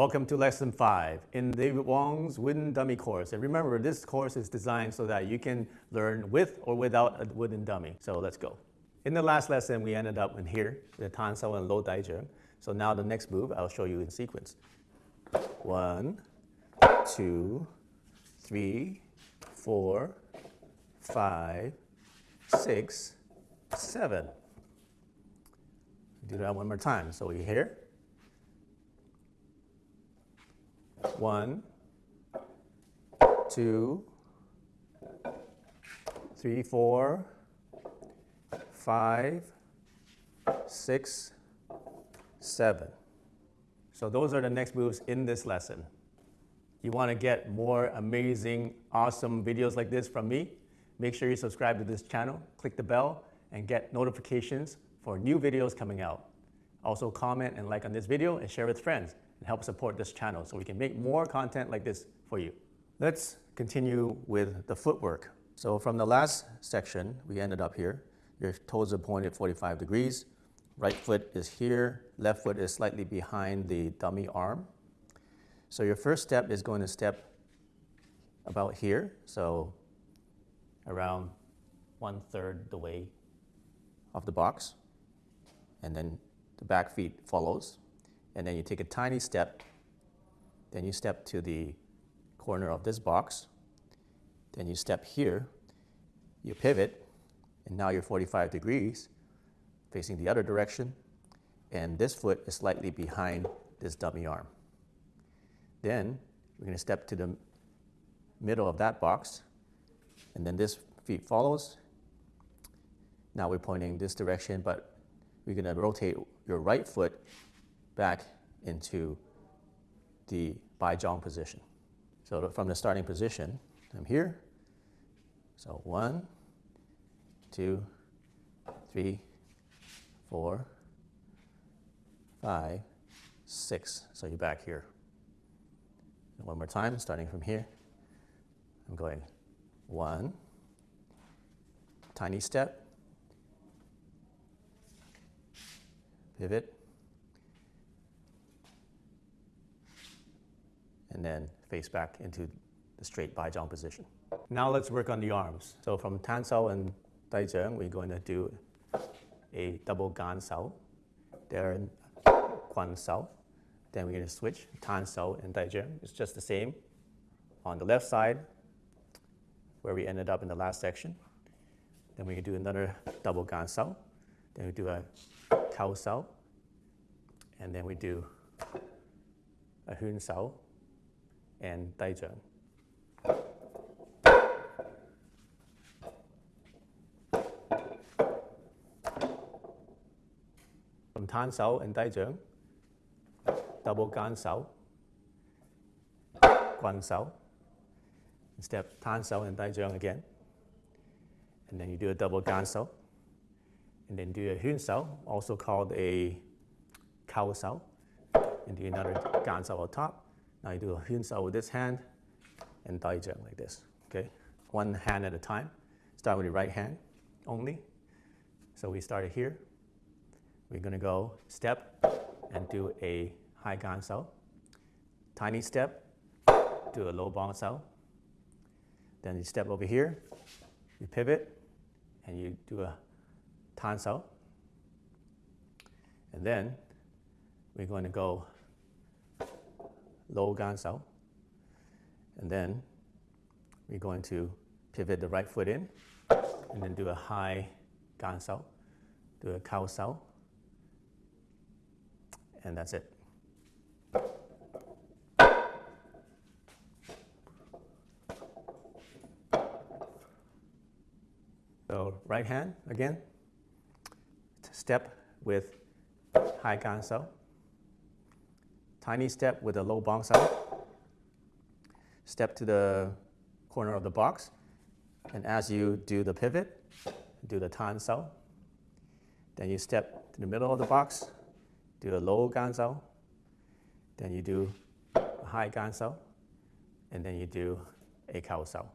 Welcome to lesson five in David Wong's wooden dummy course. And remember, this course is designed so that you can learn with or without a wooden dummy. So let's go. In the last lesson, we ended up in here, the Tan Sao and Lo Dai Zheng. So now the next move, I'll show you in sequence. One, two, three, four, five, six, seven. Do that one more time. So we're here. One, two, three, four, five, six, seven. So those are the next moves in this lesson. You want to get more amazing, awesome videos like this from me? Make sure you subscribe to this channel, click the bell, and get notifications for new videos coming out. Also comment and like on this video and share with friends and help support this channel so we can make more content like this for you. Let's continue with the footwork. So from the last section, we ended up here. Your toes are pointed 45 degrees. Right foot is here. Left foot is slightly behind the dummy arm. So your first step is going to step about here. So around one third the way of the box. And then the back feet follows. And then you take a tiny step. Then you step to the corner of this box. Then you step here. You pivot. And now you're 45 degrees facing the other direction. And this foot is slightly behind this dummy arm. Then we're going to step to the middle of that box. And then this feet follows. Now we're pointing this direction, but we're going to rotate your right foot back into the Bai Zhang position. So from the starting position, I'm here. So one, two, three, four, five, six. So you're back here. And one more time, starting from here. I'm going one, tiny step, pivot, and then face back into the straight Bai Zhang position. Now let's work on the arms. So from Tan Sao and Dai Zheng, we're going to do a double Gan Sao, then Quan Sao. Then we're going to switch Tan Sao and Dai Zheng. It's just the same on the left side where we ended up in the last section. Then we can do another double Gan Sao. Then we do a Kao Sao. And then we do a Hun Sao and Zheng. From Tan Sao and Zheng, double Gan Sao, Guan Sao, step Tan Sao and Zheng again. And then you do a double Gan Sao, and then do a Hun Sao, also called a Kao Sao, and do another Gan Sao on top. Now you do a Hun with this hand and Dai Zheng like this, okay? One hand at a time. Start with your right hand only. So we started here. We're gonna go step and do a high Gan Sao. Tiny step, do a low Bong Sao. Then you step over here, you pivot, and you do a Tan Sao. And then we're going to go low gan sao. And then we're going to pivot the right foot in and then do a high gan sao, do a kao sao, and that's it. So right hand again, step with high gan sao. Tiny step with a low bong sao. Step to the corner of the box. And as you do the pivot, do the tan sao. Then you step to the middle of the box, do a low gan sao. Then you do a high gan sao. And then you do a kao sao.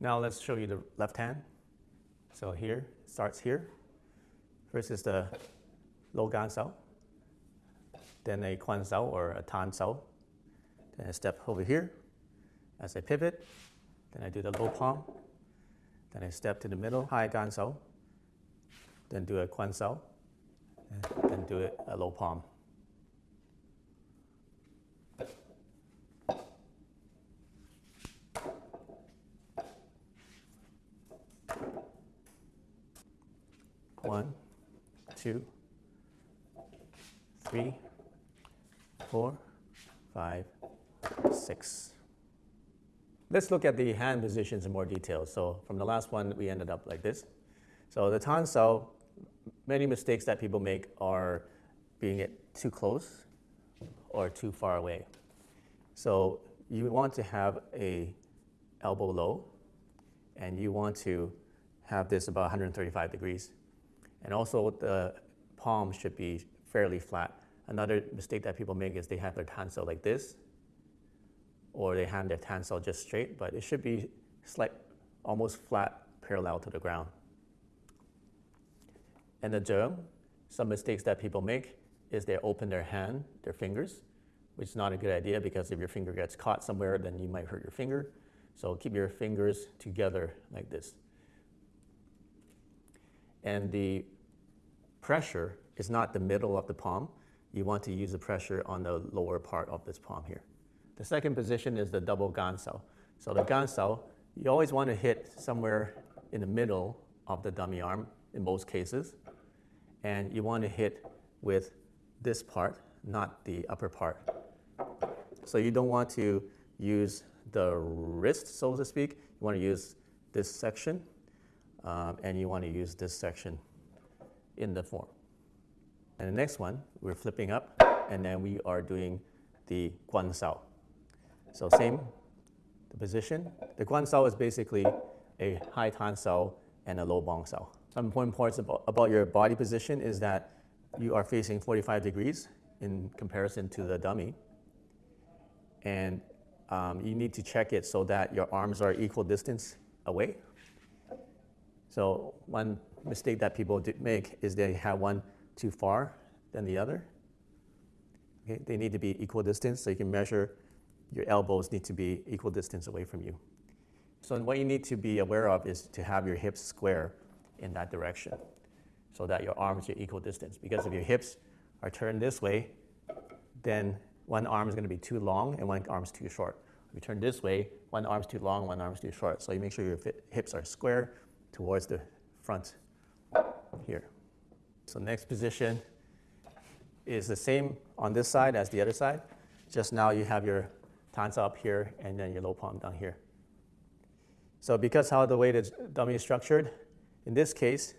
Now let's show you the left hand. So here, starts here. First is the low gan sao then a quan sao or a tan sao, Then I step over here as I pivot. Then I do the low palm. Then I step to the middle, high gansao. Then do a quan sao. Then do it a low palm. One, two, three, four, five, six. Let's look at the hand positions in more detail. So from the last one, we ended up like this. So the tan sao, many mistakes that people make are being it too close or too far away. So you want to have a elbow low, and you want to have this about 135 degrees. And also the palm should be fairly flat. Another mistake that people make is they have their tan sao like this, or they have their tan sao just straight, but it should be slight, almost flat, parallel to the ground. And the zheng, some mistakes that people make is they open their hand, their fingers, which is not a good idea because if your finger gets caught somewhere, then you might hurt your finger. So keep your fingers together like this. And the pressure is not the middle of the palm. You want to use the pressure on the lower part of this palm here. The second position is the double gansao. So the gansao, you always want to hit somewhere in the middle of the dummy arm in most cases. And you want to hit with this part, not the upper part. So you don't want to use the wrist, so to speak. You want to use this section, um, and you want to use this section in the form. And the next one, we're flipping up, and then we are doing the guan sao. So same, the position. The guan sao is basically a high tan sao and a low bong sao. Some important points about, about your body position is that you are facing 45 degrees in comparison to the dummy. And um, you need to check it so that your arms are equal distance away. So one mistake that people make is they have one too far than the other. Okay, they need to be equal distance, so you can measure your elbows need to be equal distance away from you. So what you need to be aware of is to have your hips square in that direction so that your arms are equal distance. Because if your hips are turned this way, then one arm is going to be too long and one arm is too short. If you turn this way, one arm is too long, one arm is too short. So you make sure your hips are square towards the front here. So next position is the same on this side as the other side. Just now you have your tans up here and then your low palm down here. So because how the way the dummy is structured, in this case,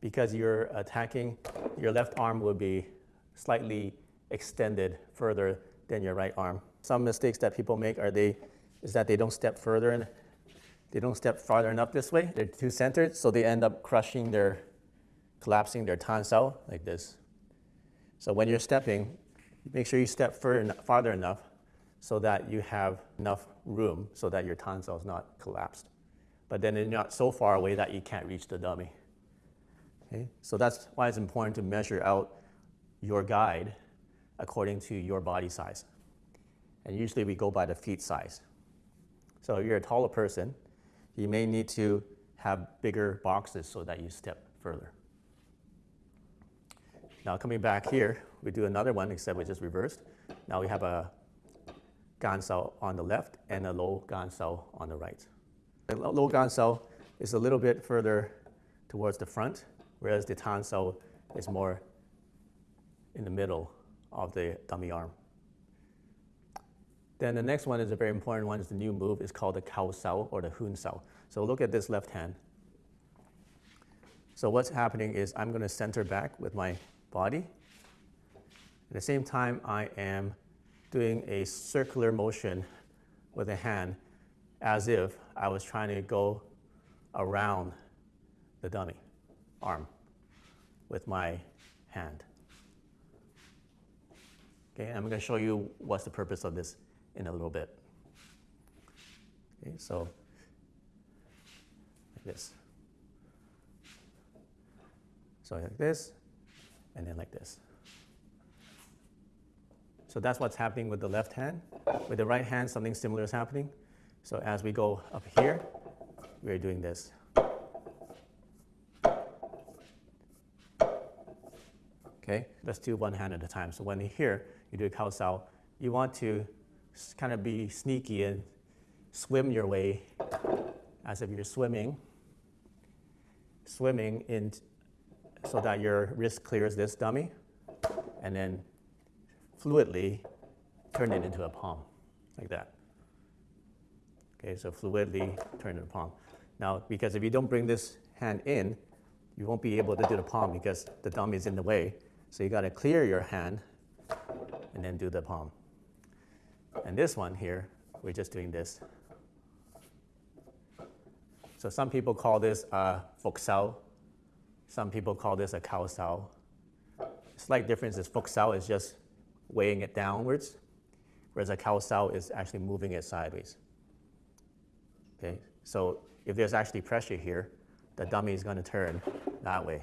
because you're attacking, your left arm will be slightly extended further than your right arm. Some mistakes that people make are they, is that they don't step further and they don't step farther enough this way. They're too centered, so they end up crushing their, collapsing their tan sao like this. So when you're stepping, make sure you step farther enough so that you have enough room so that your tan sao is not collapsed. But then not so far away that you can't reach the dummy. Okay? So that's why it's important to measure out your guide according to your body size. And usually we go by the feet size. So if you're a taller person, you may need to have bigger boxes so that you step further. Now coming back here, we do another one except we just reversed. Now we have a gansao on the left and a low gansao on the right. The low gansao is a little bit further towards the front, whereas the tan sao is more in the middle of the dummy arm. Then the next one is a very important one, is the new move, it's called the Kao Sao or the Hun Sao. So look at this left hand. So what's happening is I'm going to center back with my body. At the same time, I am doing a circular motion with a hand as if I was trying to go around the dummy arm with my hand. Okay, I'm going to show you what's the purpose of this in a little bit. Okay, so like this. So like this, and then like this. So that's what's happening with the left hand. With the right hand, something similar is happening. So as we go up here, we're doing this. Okay, let's do one hand at a time. So when you here, you do a Kao Sao, you want to kind of be sneaky and swim your way as if you're swimming, swimming in so that your wrist clears this dummy, and then fluidly turn it into a palm, like that. Okay, so fluidly turn a palm. Now, because if you don't bring this hand in, you won't be able to do the palm because the dummy is in the way. So you got to clear your hand and then do the palm. And this one here, we're just doing this. So some people call this a fok sao. Some people call this a kao sao. Slight difference is fok sao is just weighing it downwards, whereas a kao sao is actually moving it sideways. Okay, so if there's actually pressure here, the dummy is going to turn that way.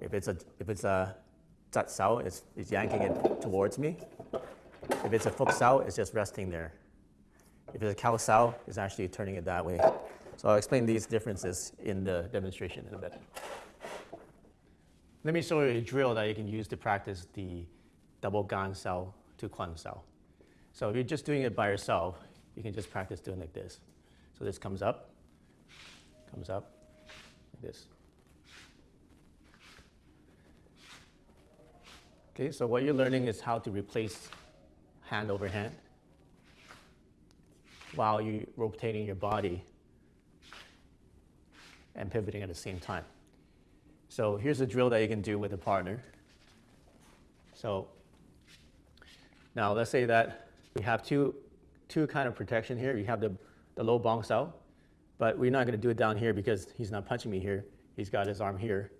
If it's a, if it's a zat sao, it's, it's yanking it towards me. If it's a fok sao, it's just resting there. If it's a kao sao, it's actually turning it that way. So I'll explain these differences in the demonstration in a bit. Let me show you a drill that you can use to practice the double gan sao to quan sao. So if you're just doing it by yourself, you can just practice doing like this. So this comes up, comes up, like this. Okay, so what you're learning is how to replace hand over hand while you're rotating your body and pivoting at the same time. So here's a drill that you can do with a partner. So now let's say that we have two, two kind of protection here. You have the, the low bong sao, but we're not going to do it down here because he's not punching me here. He's got his arm here.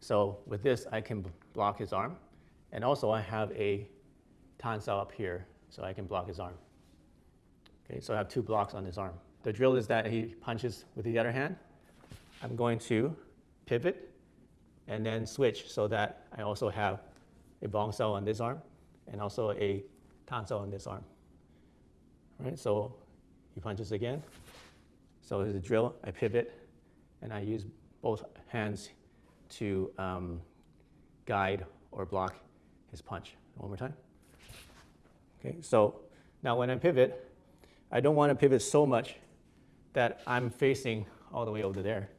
So with this, I can block his arm. And also I have a sao up here, so I can block his arm. Okay, so I have two blocks on his arm. The drill is that he punches with the other hand. I'm going to pivot and then switch so that I also have a bong sao on this arm and also a tan sao on this arm. All right, so he punches again. So there's a drill, I pivot, and I use both hands to um, guide or block his punch. One more time. Okay, so now when I pivot, I don't want to pivot so much that I'm facing all the way over there.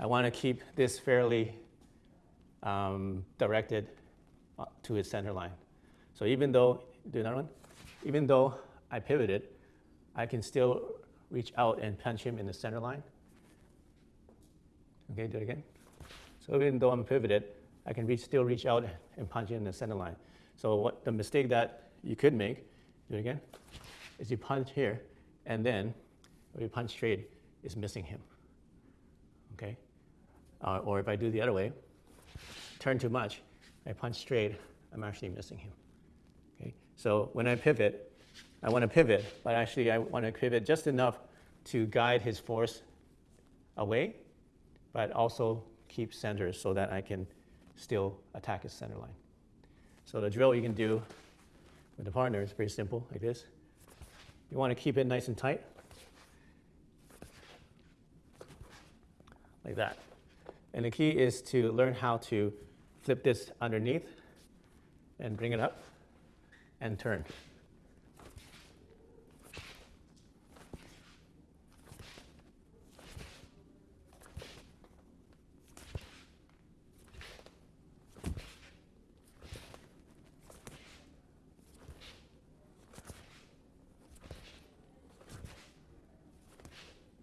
I want to keep this fairly um, directed uh, to its center line. So even though, do another one, even though I pivoted, I can still reach out and punch him in the center line. Okay, do it again. So even though I'm pivoted, I can reach, still reach out and punch him in the center line. So what the mistake that you could make, do it again, is you punch here, and then when you punch straight, is missing him. Okay? Uh, or if I do the other way, turn too much, I punch straight, I'm actually missing him. Okay? So when I pivot, I want to pivot, but actually I want to pivot just enough to guide his force away, but also keep center so that I can still attack his center line. So the drill you can do with the partner is pretty simple, like this. You want to keep it nice and tight, like that. And the key is to learn how to flip this underneath and bring it up and turn.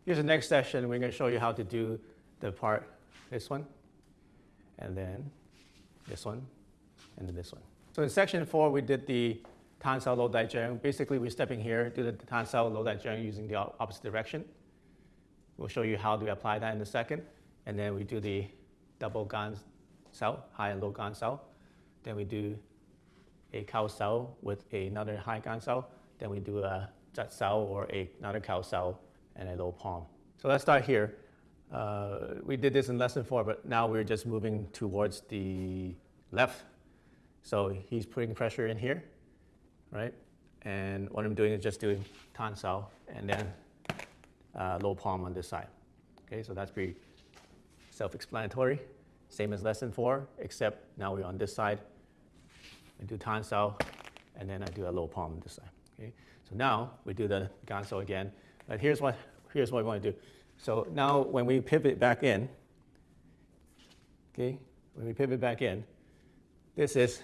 Here's the next session. We're going to show you how to do the part, this one, and then this one, and then this one. So in section four, we did the sao low zheng. Basically, we're stepping here, do the sao low zheng using the opposite direction. We'll show you how to apply that in a second. And then we do the double gan sao, high and low gan sao. Then we do a cow-sao with another high gan sao. Then we do a zat sao or a, another cow-sao and a low palm. So let's start here. Uh, we did this in lesson four, but now we're just moving towards the left So he's putting pressure in here, right? And what I'm doing is just doing sao and then uh, low palm on this side. Okay, so that's pretty self-explanatory. Same as lesson four, except now we're on this side. I do sao, and then I do a low palm on this side. Okay, so now we do the gansao again. But here's what here's what we want to do. So now when we pivot back in, okay, when we pivot back in, this is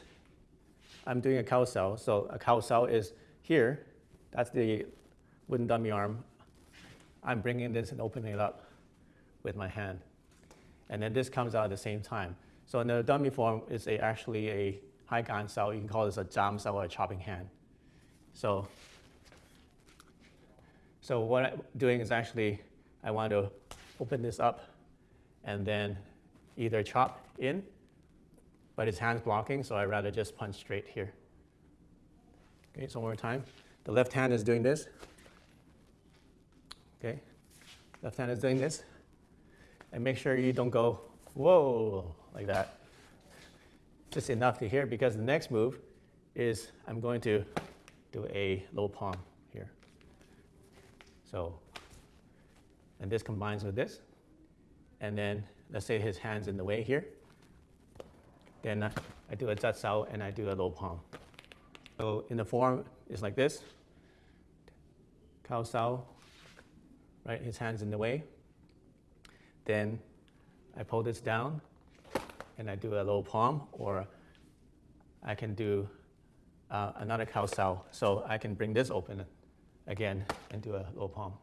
I'm doing a cow sao. So a cow sao is here. That's the wooden dummy arm. I'm bringing this and opening it up with my hand. And then this comes out at the same time. So in the dummy form, it's a, actually a high gan sao. You can call this a jam sao or a chopping hand. So, so what I'm doing is actually, I want to open this up and then either chop in, but his hand's blocking, so I'd rather just punch straight here. Okay, so one more time. The left hand is doing this. Okay, left hand is doing this. And make sure you don't go, whoa, like that. Just enough to hear because the next move is I'm going to do a low palm here. So, and this combines with this. And then let's say his hand's in the way here. Then I do a zat sao and I do a low palm. So in the form, it's like this. Kao sao, right? His hand's in the way. Then I pull this down and I do a low palm, or I can do uh, another cow sao. So I can bring this open again and do a low palm.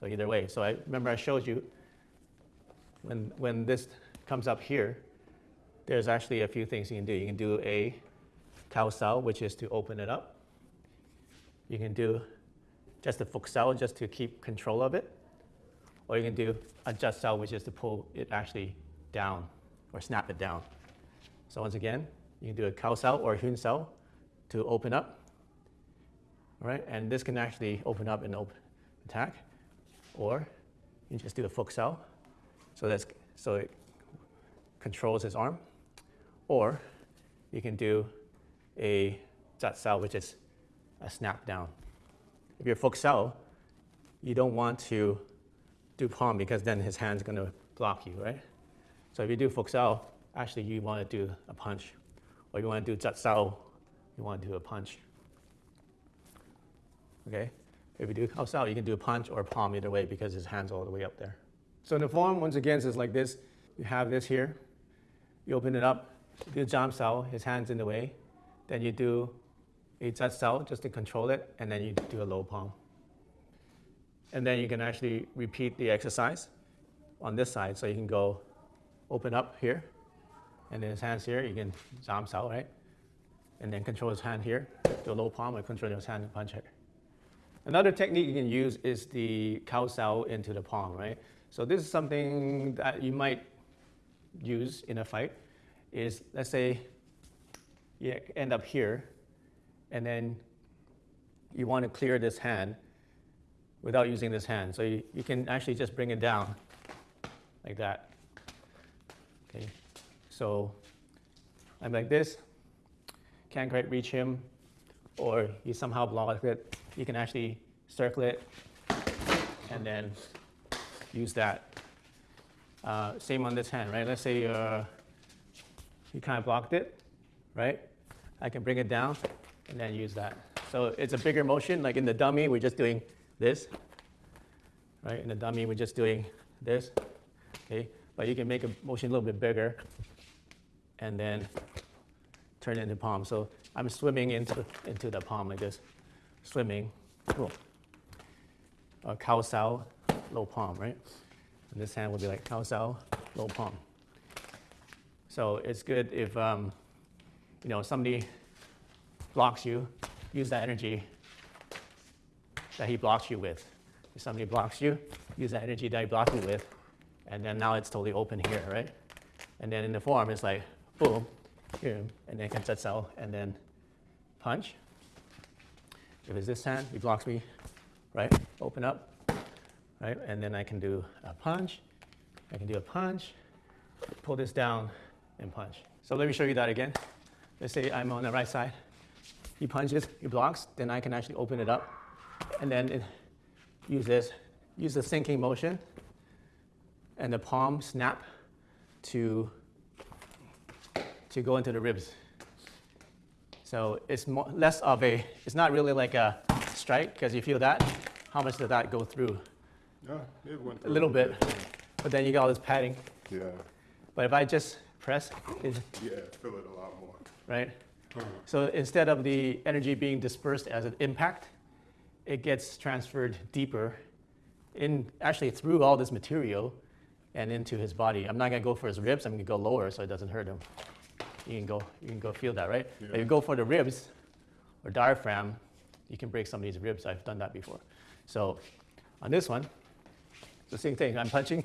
So either way. So I remember I showed you when, when this comes up here, there's actually a few things you can do. You can do a cow sao, which is to open it up. You can do just a fuk sao, just to keep control of it. Or you can do a sao, which is to pull it actually down or snap it down. So once again, you can do a cow sao or hun sao to open up. All right, and this can actually open up and open attack. Or you just do the sao. So that's so it controls his arm. Or you can do a zat sao, which is a snap down. If you're sao, you don't want to do palm because then his hand's going to block you, right? So if you do sao, actually you want to do a punch. Or you want to do zat sao, you want to do a punch. Okay? If you do oh, kao sao, you can do a punch or a palm either way because his hand's all the way up there. So in the form, once again, it's like this. You have this here. You open it up, do a jam sao, his hand's in the way. Then you do a zat sao just to control it, and then you do a low palm. And then you can actually repeat the exercise on this side. So you can go open up here, and then his hands here, you can jam sao, right? And then control his hand here, do a low palm, and control his hand and punch here. Another technique you can use is the cow sao into the palm, right? So this is something that you might use in a fight, is let's say you end up here, and then you want to clear this hand without using this hand. So you, you can actually just bring it down like that. Okay, so I'm like this, can't quite reach him, or he somehow block it. You can actually circle it and then use that. Uh, same on this hand, right? Let's say uh, you kind of blocked it, right? I can bring it down and then use that. So it's a bigger motion, like in the dummy, we're just doing this, right? In the dummy, we're just doing this, okay? But you can make a motion a little bit bigger and then turn it into palm. So I'm swimming into, into the palm like this, swimming, cool. A cow sao, low palm, right? And this hand would be like cow sao, low palm. So it's good if um, you know somebody blocks you, use that energy that he blocks you with. If somebody blocks you, use that energy that he blocked you with, and then now it's totally open here, right? And then in the form, it's like boom, here, and then can zat sao, and then punch. If it's this hand, he blocks me, right? Open up, right? And then I can do a punch. I can do a punch, pull this down, and punch. So let me show you that again. let's say I'm on the right side, he punches, he blocks, then I can actually open it up, and then it, use this, use the sinking motion, and the palm snap to to go into the ribs. So it's more, less of a, it's not really like a strike, because you feel that, how much did that go through? It went A little bit, Yeah. but then you got all this padding. Yeah, But if I just press, it, yeah, feel it a lot more. right? Uh-huh. So instead of the energy being dispersed as an impact, it gets transferred deeper in, actually through all this material and into his body. I'm not gonna go for his ribs, I'm gonna go lower so it doesn't hurt him. You can go, you can go feel that, right? If you go for the ribs or diaphragm, you can break somebody's ribs. I've done that before. So on this one, it's the same thing. I'm punching,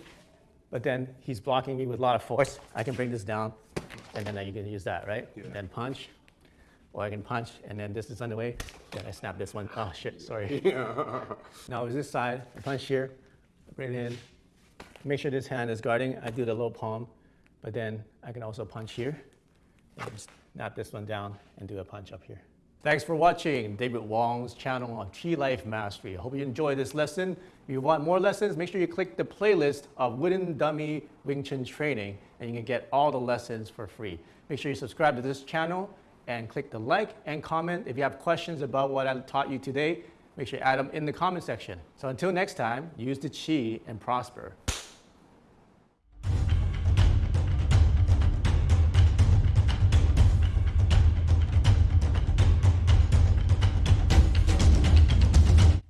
but then he's blocking me with a lot of force. I can bring this down, and then you can use that, right? Yeah. Then punch, or I can punch, and then this is on the way. Then I snap this one. Oh shit, sorry. now it's this side. I punch here, bring it in. Make sure this hand is guarding. I do the low palm, but then I can also punch here. Just snap this one down and do a punch up here. Thanks for watching David Wong's channel on T Life Mastery. I hope you enjoyed this lesson. If you want more lessons, make sure you click the playlist of Wooden Dummy Wing Chun Training and you can get all the lessons for free. Make sure you subscribe to this channel and click the like and comment. If you have questions about what I taught you today, make sure you add them in the comment section. So until next time, use the chi and prosper.